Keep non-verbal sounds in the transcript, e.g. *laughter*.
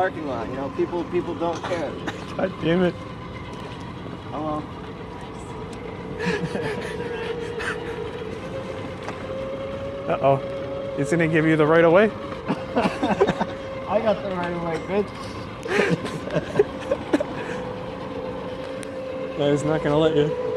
parking lot. You know, people people don't care. *laughs* God damn it. Hello. Uh-oh. He's gonna give you the right of way? *laughs* I got the right away, bitch. *laughs* No, he's not gonna let you.